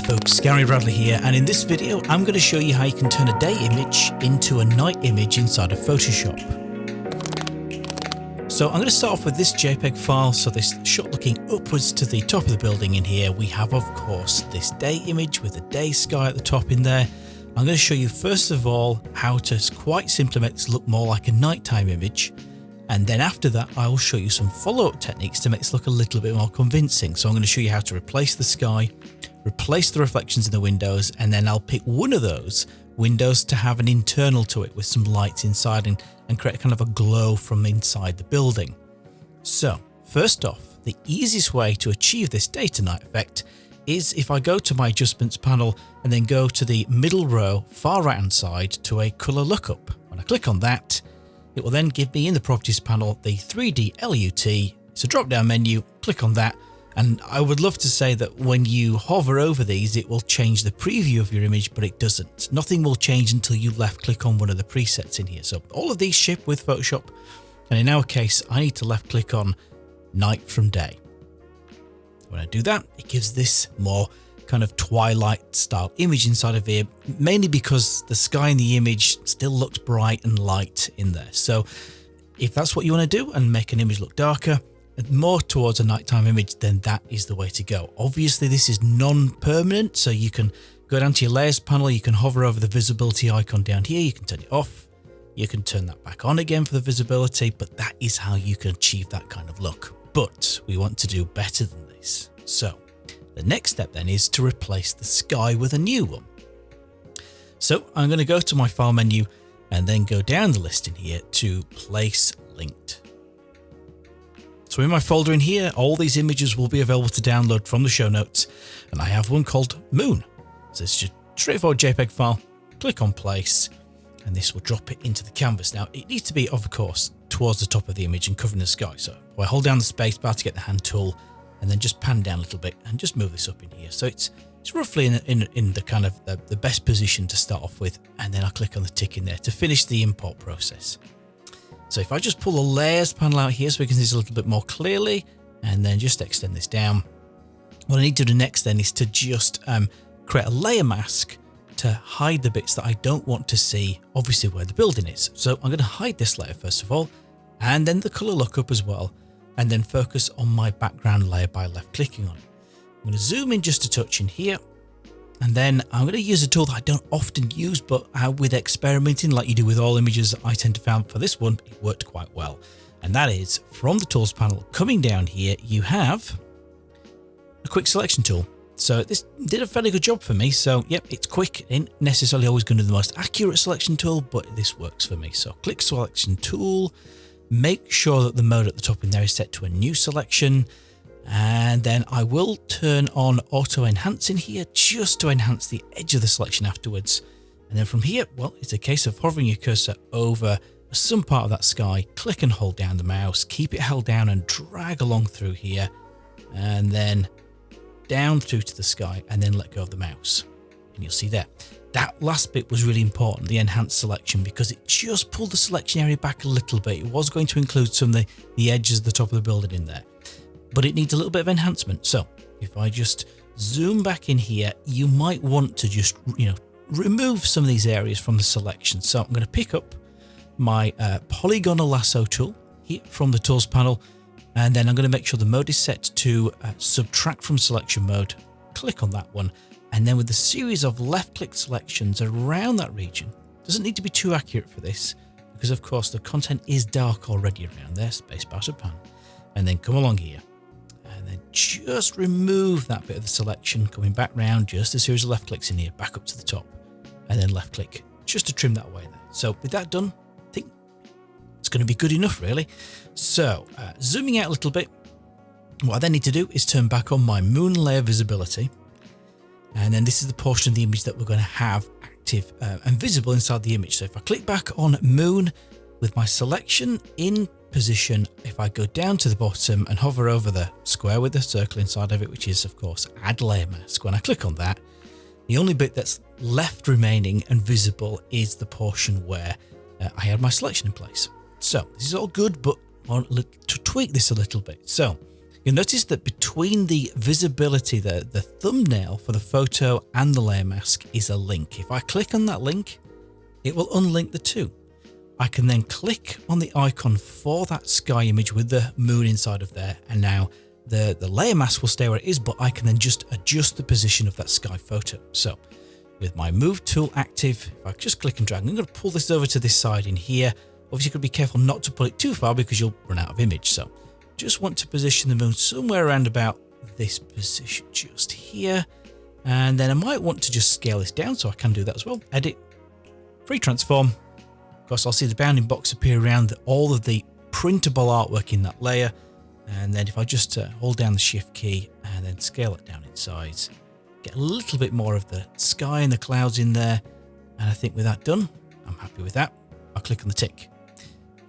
there folks, Gary Bradley here and in this video I'm going to show you how you can turn a day image into a night image inside of Photoshop. So I'm going to start off with this JPEG file, so this shot looking upwards to the top of the building in here we have of course this day image with the day sky at the top in there. I'm going to show you first of all how to quite simply make this look more like a nighttime image and then after that, I will show you some follow-up techniques to make this look a little bit more convincing. So I'm going to show you how to replace the sky, replace the reflections in the windows, and then I'll pick one of those windows to have an internal to it with some lights inside and, and create kind of a glow from inside the building. So first off, the easiest way to achieve this day to night effect is if I go to my adjustments panel and then go to the middle row far right hand side to a color lookup. When I click on that, it will then give me in the properties panel the 3D LUT. It's a drop down menu, click on that. And I would love to say that when you hover over these, it will change the preview of your image, but it doesn't. Nothing will change until you left click on one of the presets in here. So all of these ship with Photoshop. And in our case, I need to left click on night from day. When I do that, it gives this more kind of twilight style image inside of here, mainly because the sky in the image still looks bright and light in there. So if that's what you want to do and make an image look darker, and more towards a nighttime image, then that is the way to go. Obviously, this is non-permanent, so you can go down to your layers panel, you can hover over the visibility icon down here, you can turn it off, you can turn that back on again for the visibility, but that is how you can achieve that kind of look. But we want to do better than this. So the next step then is to replace the sky with a new one. So I'm going to go to my file menu and then go down the list in here to place linked. So in my folder in here, all these images will be available to download from the show notes. And I have one called Moon. So it's just straightforward JPEG file, click on place, and this will drop it into the canvas. Now it needs to be, of course, towards the top of the image and covering the sky. So I hold down the space bar to get the hand tool and then just pan down a little bit and just move this up in here. So it's it's roughly in, in, in the kind of the, the best position to start off with. And then I click on the tick in there to finish the import process. So if I just pull the layers panel out here so we can see this a little bit more clearly and then just extend this down. What I need to do next then is to just um, create a layer mask to hide the bits that I don't want to see, obviously where the building is. So I'm going to hide this layer first of all, and then the color lookup as well and then focus on my background layer by left clicking on it. I'm going to zoom in just a touch in here and then I'm going to use a tool that I don't often use but uh, with experimenting like you do with all images I tend to find for this one it worked quite well. And that is from the tools panel coming down here you have a quick selection tool. So this did a fairly good job for me so yep it's quick ain't necessarily always going to be the most accurate selection tool but this works for me. So quick selection tool Make sure that the mode at the top in there is set to a new selection. And then I will turn on auto enhance in here just to enhance the edge of the selection afterwards. And then from here, well, it's a case of hovering your cursor over some part of that sky, click and hold down the mouse, keep it held down and drag along through here, and then down through to the sky, and then let go of the mouse. And you'll see there. That last bit was really important, the enhanced selection, because it just pulled the selection area back a little bit. It was going to include some of the, the edges of the top of the building in there, but it needs a little bit of enhancement. So if I just zoom back in here, you might want to just, you know, remove some of these areas from the selection. So I'm going to pick up my uh, polygonal lasso tool here from the tools panel, and then I'm going to make sure the mode is set to uh, subtract from selection mode. Click on that one and then with a series of left click selections around that region. Doesn't need to be too accurate for this because of course the content is dark already around there, spacebar to pan. And then come along here and then just remove that bit of the selection coming back round, just a series of left clicks in here, back up to the top and then left click just to trim that away there. So with that done, I think it's going to be good enough really. So uh, zooming out a little bit, what I then need to do is turn back on my moon layer visibility and then this is the portion of the image that we're going to have active uh, and visible inside the image. So if I click back on moon with my selection in position, if I go down to the bottom and hover over the square with the circle inside of it, which is of course add layer mask, when I click on that, the only bit that's left remaining and visible is the portion where uh, I had my selection in place. So this is all good, but I want to tweak this a little bit. So You'll notice that between the visibility, the, the thumbnail for the photo and the layer mask is a link. If I click on that link, it will unlink the two. I can then click on the icon for that sky image with the moon inside of there. And now the, the layer mask will stay where it is, but I can then just adjust the position of that sky photo. So with my move tool active, if I just click and drag, I'm going to pull this over to this side in here. Obviously, you got to be careful not to pull it too far because you'll run out of image. So just want to position the moon somewhere around about this position just here. And then I might want to just scale this down so I can do that as well. Edit, free transform. Of course, I'll see the bounding box appear around all of the printable artwork in that layer. And then if I just uh, hold down the shift key and then scale it down in size, get a little bit more of the sky and the clouds in there. And I think with that done, I'm happy with that. I'll click on the tick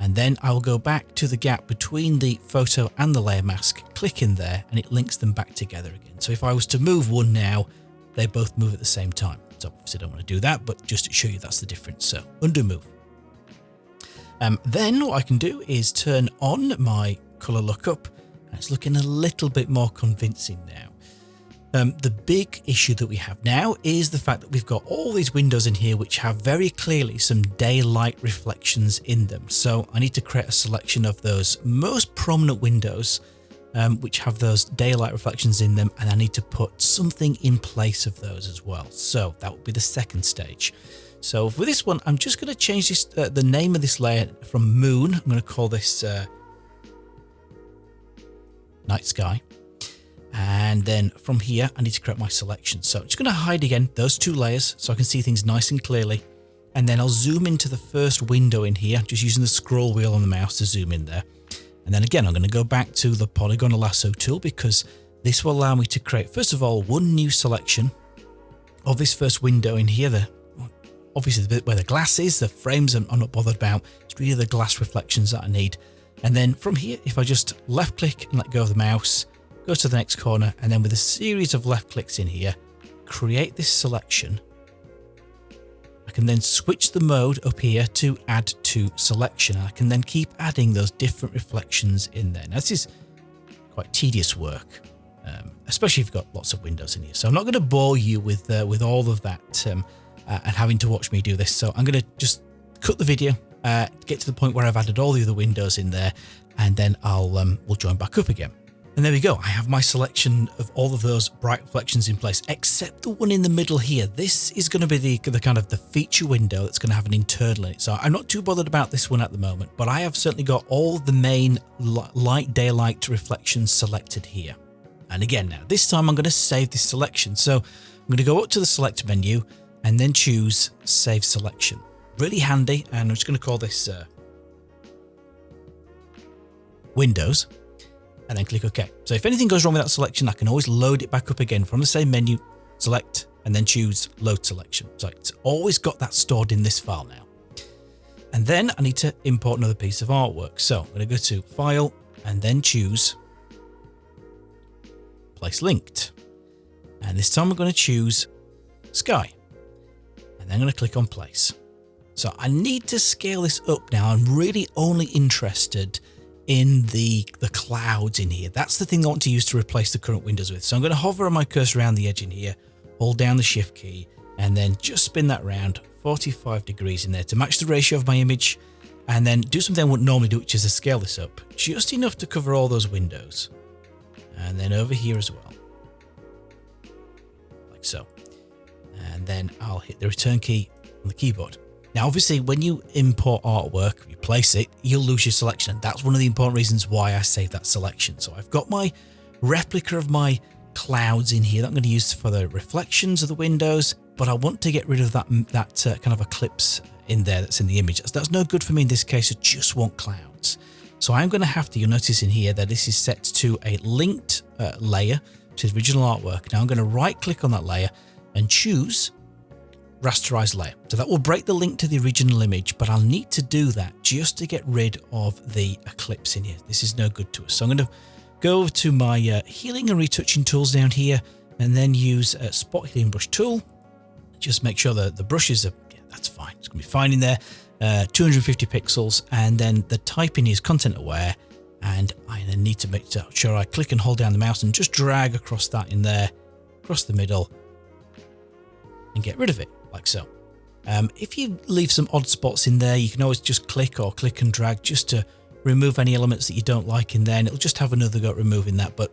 and then I will go back to the gap between the photo and the layer mask, click in there and it links them back together again. So if I was to move one now, they both move at the same time. So obviously I don't want to do that, but just to show you that's the difference. So undo move. Um, then what I can do is turn on my color lookup and it's looking a little bit more convincing now. Um, the big issue that we have now is the fact that we've got all these windows in here which have very clearly some daylight reflections in them. So I need to create a selection of those most prominent windows um, which have those daylight reflections in them and I need to put something in place of those as well. So that would be the second stage. So for this one, I'm just going to change this, uh, the name of this layer from moon. I'm going to call this uh, night sky. And then from here, I need to create my selection. So I'm just going to hide again those two layers so I can see things nice and clearly. And then I'll zoom into the first window in here, just using the scroll wheel on the mouse to zoom in there. And then again, I'm going to go back to the polygonal lasso tool because this will allow me to create, first of all, one new selection of this first window in here. The, obviously, the bit where the glass is, the frames I'm, I'm not bothered about. It's really the glass reflections that I need. And then from here, if I just left click and let go of the mouse, go to the next corner, and then with a series of left clicks in here, create this selection. I can then switch the mode up here to add to selection. I can then keep adding those different reflections in there. Now, this is quite tedious work, um, especially if you've got lots of windows in here. So I'm not going to bore you with uh, with all of that um, uh, and having to watch me do this. So I'm going to just cut the video, uh, get to the point where I've added all the other windows in there, and then I'll um, we'll join back up again. And there we go. I have my selection of all of those bright reflections in place, except the one in the middle here. This is going to be the, the kind of the feature window that's going to have an internal in it. So I'm not too bothered about this one at the moment, but I have certainly got all the main light daylight reflections selected here. And again, now this time I'm going to save this selection. So I'm going to go up to the select menu and then choose save selection. Really handy. And I'm just going to call this uh, Windows and then click OK. So if anything goes wrong with that selection, I can always load it back up again from the same menu, select, and then choose load selection. So it's always got that stored in this file now. And then I need to import another piece of artwork. So I'm going to go to File and then choose Place Linked. And this time I'm going to choose Sky. And then I'm going to click on Place. So I need to scale this up now. I'm really only interested in the, the clouds in here. That's the thing I want to use to replace the current windows with. So I'm going to hover my cursor around the edge in here, hold down the shift key, and then just spin that round 45 degrees in there to match the ratio of my image. And then do something I wouldn't normally do, which is to scale this up just enough to cover all those windows. And then over here as well. Like so. And then I'll hit the return key on the keyboard. Now, obviously, when you import artwork, you place it, you'll lose your selection. And that's one of the important reasons why I saved that selection. So I've got my replica of my clouds in here that I'm going to use for the reflections of the windows, but I want to get rid of that, that uh, kind of eclipse in there that's in the image. That's, that's no good for me in this case. I just want clouds. So I'm going to have to, you'll notice in here that this is set to a linked uh, layer, which is original artwork. Now I'm going to right click on that layer and choose rasterized layer. So that will break the link to the original image, but I'll need to do that just to get rid of the eclipse in here. This is no good to us. So I'm going to go over to my uh, healing and retouching tools down here and then use a spot healing brush tool. Just make sure that the brushes are, yeah, that's fine. It's going to be fine in there. Uh, 250 pixels and then the typing is content aware And I then need to make sure I click and hold down the mouse and just drag across that in there, across the middle, and get rid of it, like so. Um, if you leave some odd spots in there, you can always just click or click and drag just to remove any elements that you don't like in there, and it'll just have another go at removing that, but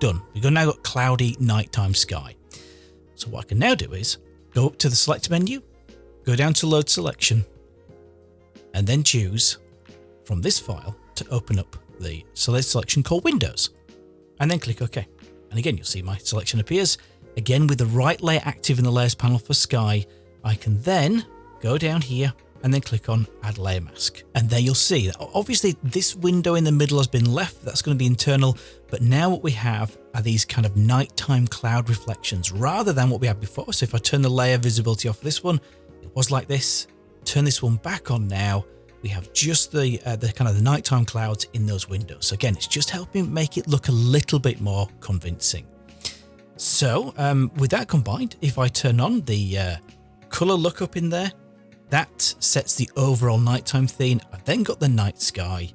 done. We've now got cloudy nighttime sky. So what I can now do is go up to the select menu, go down to load selection, and then choose from this file to open up the select selection called Windows, and then click OK. And again, you'll see my selection appears. Again, with the right layer active in the layers panel for sky, I can then go down here and then click on add layer mask. And there you'll see that obviously this window in the middle has been left. That's going to be internal. But now what we have are these kind of nighttime cloud reflections rather than what we had before. So if I turn the layer visibility off this one, it was like this. Turn this one back on now. We have just the uh, the kind of the nighttime clouds in those windows. So again, it's just helping make it look a little bit more convincing. So um, with that combined, if I turn on the uh, color lookup in there, that sets the overall nighttime theme. I've then got the night sky,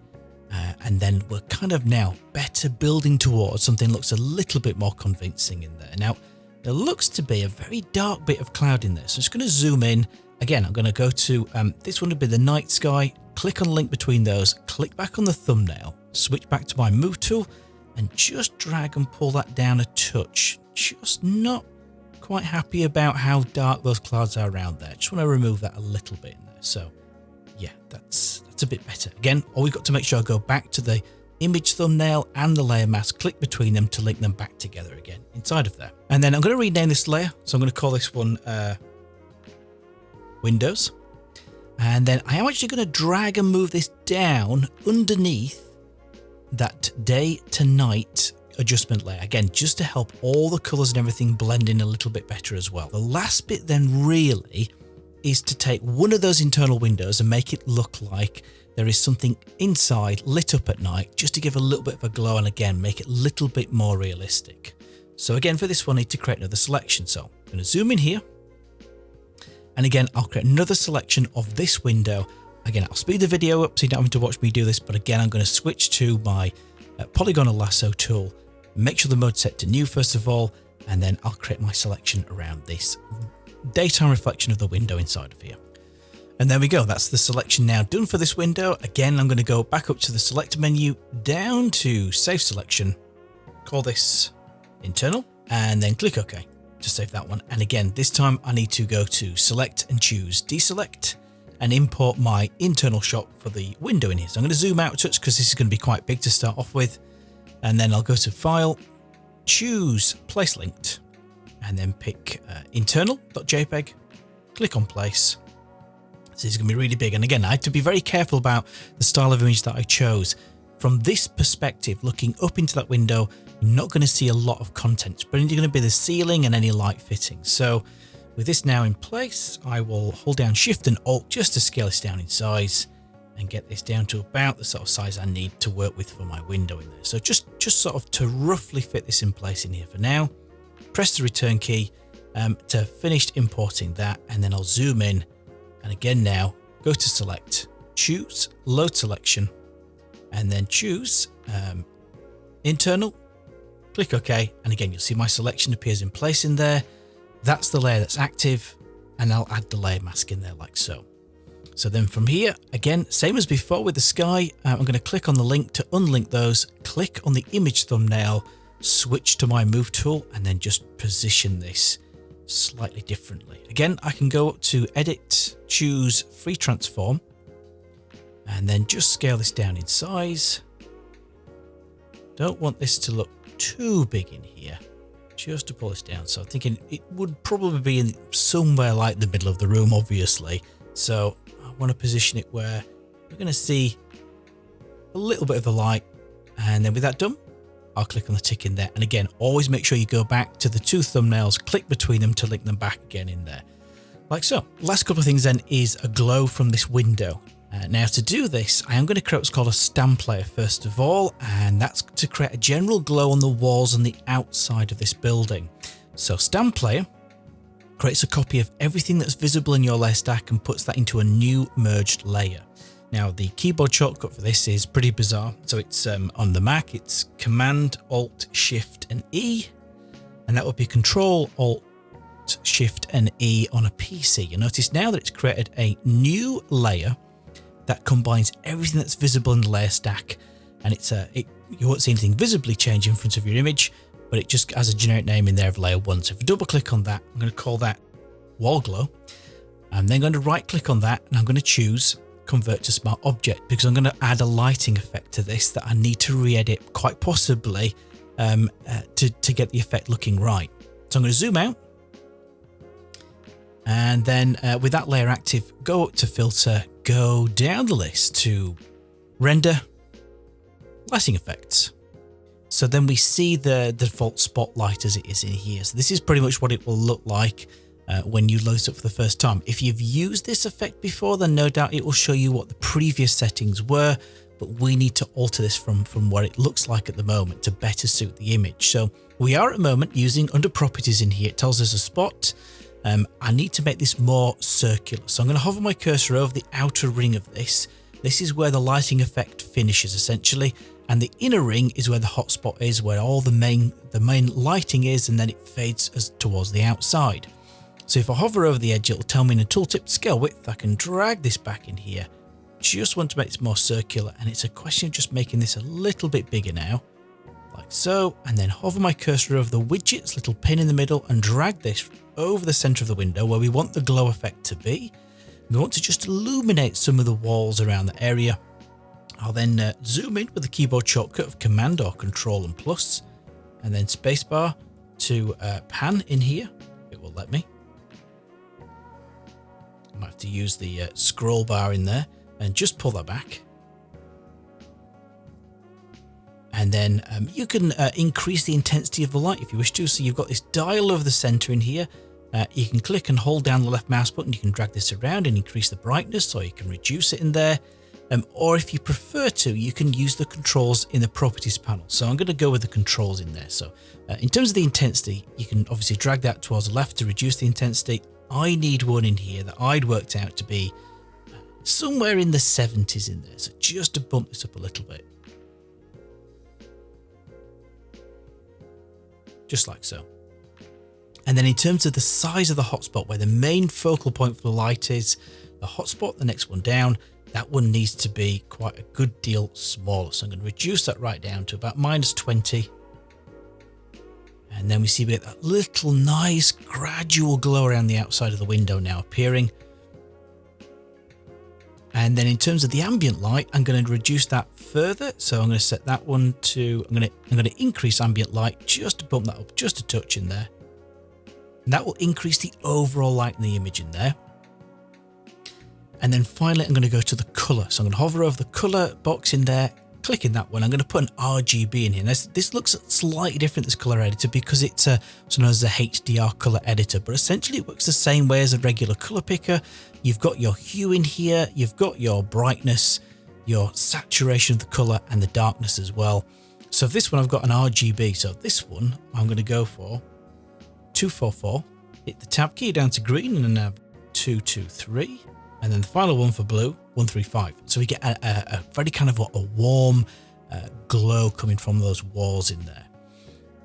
uh, and then we're kind of now better building towards something looks a little bit more convincing in there. Now, there looks to be a very dark bit of cloud in there, so I'm just going to zoom in. Again, I'm going to go to, um, this one would be the night sky, click on link between those, click back on the thumbnail, switch back to my move tool, and just drag and pull that down a touch. Just not quite happy about how dark those clouds are around there. Just want to remove that a little bit in there. So yeah, that's that's a bit better. Again, all we've got to make sure I go back to the image thumbnail and the layer mask, click between them to link them back together again inside of there. And then I'm going to rename this layer. So I'm going to call this one uh, Windows. And then I am actually going to drag and move this down underneath that day to night adjustment layer. Again, just to help all the colors and everything blend in a little bit better as well. The last bit then really is to take one of those internal windows and make it look like there is something inside lit up at night just to give a little bit of a glow and again make it a little bit more realistic. So again for this one I need to create another selection. So I'm going to zoom in here and again I'll create another selection of this window. Again I'll speed the video up so you don't have to watch me do this but again I'm going to switch to my uh, polygonal lasso tool Make sure the mode set to new first of all, and then I'll create my selection around this daytime reflection of the window inside of here. And there we go. That's the selection now done for this window. Again, I'm going to go back up to the select menu, down to save selection, call this internal, and then click OK to save that one. And again, this time I need to go to select and choose deselect and import my internal shot for the window in here. So I'm going to zoom out a touch because this is going to be quite big to start off with and then I'll go to File, choose Place Linked, and then pick uh, internal.jpg, click on Place. This is going to be really big. And again, I have to be very careful about the style of image that I chose. From this perspective, looking up into that window, you're not going to see a lot of content, but it's going to be the ceiling and any light fittings. So with this now in place, I will hold down Shift and Alt just to scale this down in size and get this down to about the sort of size I need to work with for my window in there. So just, just sort of to roughly fit this in place in here for now, press the return key um, to finish importing that and then I'll zoom in and again now go to select, choose load selection and then choose um, internal, click OK and again you'll see my selection appears in place in there. That's the layer that's active and I'll add the layer mask in there like so. So then from here, again, same as before with the sky, uh, I'm going to click on the link to unlink those, click on the image thumbnail, switch to my move tool, and then just position this slightly differently. Again, I can go up to edit, choose free transform, and then just scale this down in size. Don't want this to look too big in here, just to pull this down. So I'm thinking it would probably be in somewhere like the middle of the room, obviously. So want to position it where we're going to see a little bit of the light. And then with that done, I'll click on the tick in there. And again, always make sure you go back to the two thumbnails, click between them to link them back again in there. Like so. Last couple of things then is a glow from this window. Uh, now to do this, I am going to create what's called a stamp layer first of all, and that's to create a general glow on the walls on the outside of this building. So stamp layer creates a copy of everything that's visible in your layer stack and puts that into a new merged layer. Now the keyboard shortcut for this is pretty bizarre. So it's um, on the Mac, it's Command, Alt, Shift and E. And that would be Control, Alt, Shift and E on a PC. You notice now that it's created a new layer that combines everything that's visible in the layer stack. And it's a, it, you won't see anything visibly change in front of your image, but it just has a generic name in there of layer one. So if you double click on that, I'm going to call that wall glow. I'm then going to right click on that and I'm going to choose convert to smart object because I'm going to add a lighting effect to this that I need to re-edit quite possibly um, uh, to, to get the effect looking right. So I'm going to zoom out and then uh, with that layer active, go up to filter, go down the list to render lighting effects. So then we see the, the default spotlight as it is in here. So this is pretty much what it will look like uh, when you load it up for the first time. If you've used this effect before, then no doubt it will show you what the previous settings were, but we need to alter this from, from what it looks like at the moment to better suit the image. So we are at the moment using under properties in here. It tells us a spot. Um, I need to make this more circular. So I'm going to hover my cursor over the outer ring of this. This is where the lighting effect finishes essentially and the inner ring is where the hotspot is, where all the main the main lighting is, and then it fades as towards the outside. So if I hover over the edge, it'll tell me in a tooltip scale width. I can drag this back in here. Just want to make this more circular, and it's a question of just making this a little bit bigger now, like so, and then hover my cursor over the widget's little pin in the middle and drag this over the center of the window where we want the glow effect to be. We want to just illuminate some of the walls around the area I'll then uh, zoom in with the keyboard shortcut of Command or Control and Plus, and then spacebar to uh, pan in here. It will let me. I might have to use the uh, scroll bar in there and just pull that back. And then um, you can uh, increase the intensity of the light if you wish to. So you've got this dial over the center in here. Uh, you can click and hold down the left mouse button. You can drag this around and increase the brightness or you can reduce it in there. Um, or if you prefer to, you can use the controls in the properties panel. So I'm going to go with the controls in there. So uh, in terms of the intensity, you can obviously drag that towards the left to reduce the intensity. I need one in here that I'd worked out to be somewhere in the 70s in there. So just to bump this up a little bit. Just like so. And then in terms of the size of the hotspot, where the main focal point for the light is, the hotspot, the next one down, that one needs to be quite a good deal smaller. So I'm going to reduce that right down to about minus 20. And then we see we get that little nice gradual glow around the outside of the window now appearing. And then in terms of the ambient light, I'm going to reduce that further. So I'm going to set that one to, I'm going to, I'm going to increase ambient light just to bump that up just a touch in there. And that will increase the overall light in the image in there. And then finally, I'm going to go to the color. So I'm going to hover over the color box in there, click in that one. I'm going to put an RGB in here. This looks slightly different, this color editor, because it's a, what's known as a HDR color editor, but essentially it works the same way as a regular color picker. You've got your hue in here, you've got your brightness, your saturation of the color and the darkness as well. So this one, I've got an RGB. So this one, I'm going to go for 244, hit the tab key down to green and then have 223 and then the final one for blue 135 so we get a, a, a very kind of a, a warm uh, glow coming from those walls in there.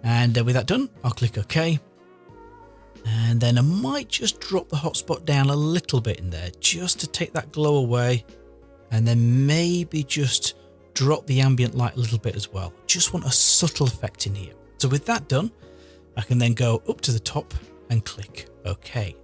And uh, with that done I'll click OK. And then I might just drop the hotspot down a little bit in there just to take that glow away. And then maybe just drop the ambient light a little bit as well. Just want a subtle effect in here. So with that done I can then go up to the top and click OK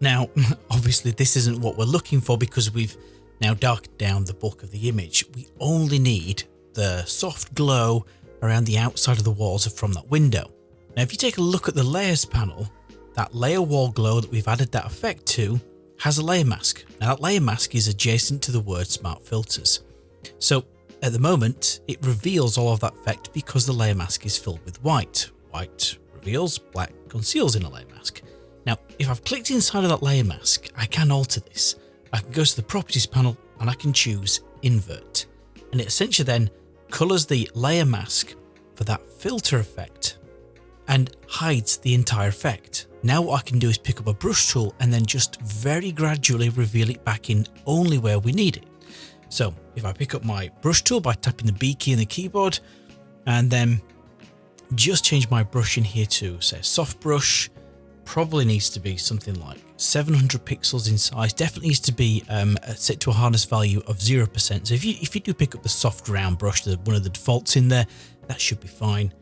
now, obviously this isn't what we're looking for because we've now darkened down the bulk of the image. We only need the soft glow around the outside of the walls from that window. Now, if you take a look at the layers panel, that layer wall glow that we've added that effect to has a layer mask. Now that layer mask is adjacent to the word smart filters. So at the moment, it reveals all of that effect because the layer mask is filled with white. White reveals, black conceals in a layer mask. Now, if I've clicked inside of that layer mask, I can alter this. I can go to the properties panel and I can choose invert. And it essentially then colors the layer mask for that filter effect and hides the entire effect. Now what I can do is pick up a brush tool and then just very gradually reveal it back in only where we need it. So if I pick up my brush tool by tapping the B key on the keyboard and then just change my brush in here to say soft brush, probably needs to be something like 700 pixels in size, definitely needs to be um, set to a hardness value of 0%. So if you, if you do pick up the soft round brush, the, one of the defaults in there, that should be fine.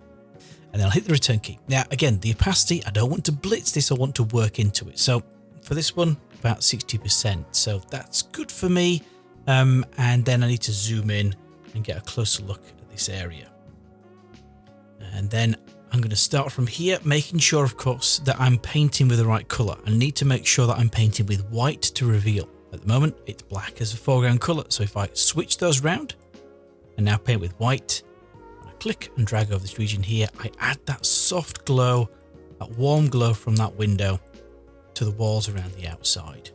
And then I'll hit the return key. Now, again, the opacity, I don't want to blitz this, I want to work into it. So for this one, about 60%. So that's good for me. Um, and then I need to zoom in and get a closer look at this area. And then I'm going to start from here, making sure, of course, that I'm painting with the right color. I need to make sure that I'm painting with white to reveal. At the moment, it's black as a foreground color. So if I switch those round and now paint with white, I click and drag over this region here, I add that soft glow, that warm glow from that window to the walls around the outside.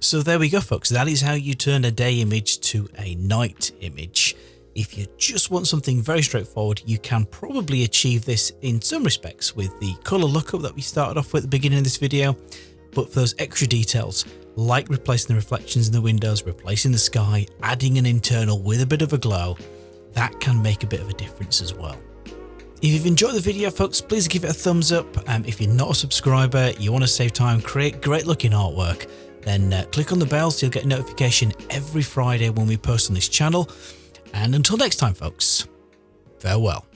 So there we go folks, that is how you turn a day image to a night image. If you just want something very straightforward, you can probably achieve this in some respects with the color lookup that we started off with at the beginning of this video. But for those extra details, like replacing the reflections in the windows, replacing the sky, adding an internal with a bit of a glow, that can make a bit of a difference as well. If you've enjoyed the video folks, please give it a thumbs up. Um, if you're not a subscriber, you want to save time, create great looking artwork, then uh, click on the bell so you'll get a notification every Friday when we post on this channel. And until next time, folks, farewell.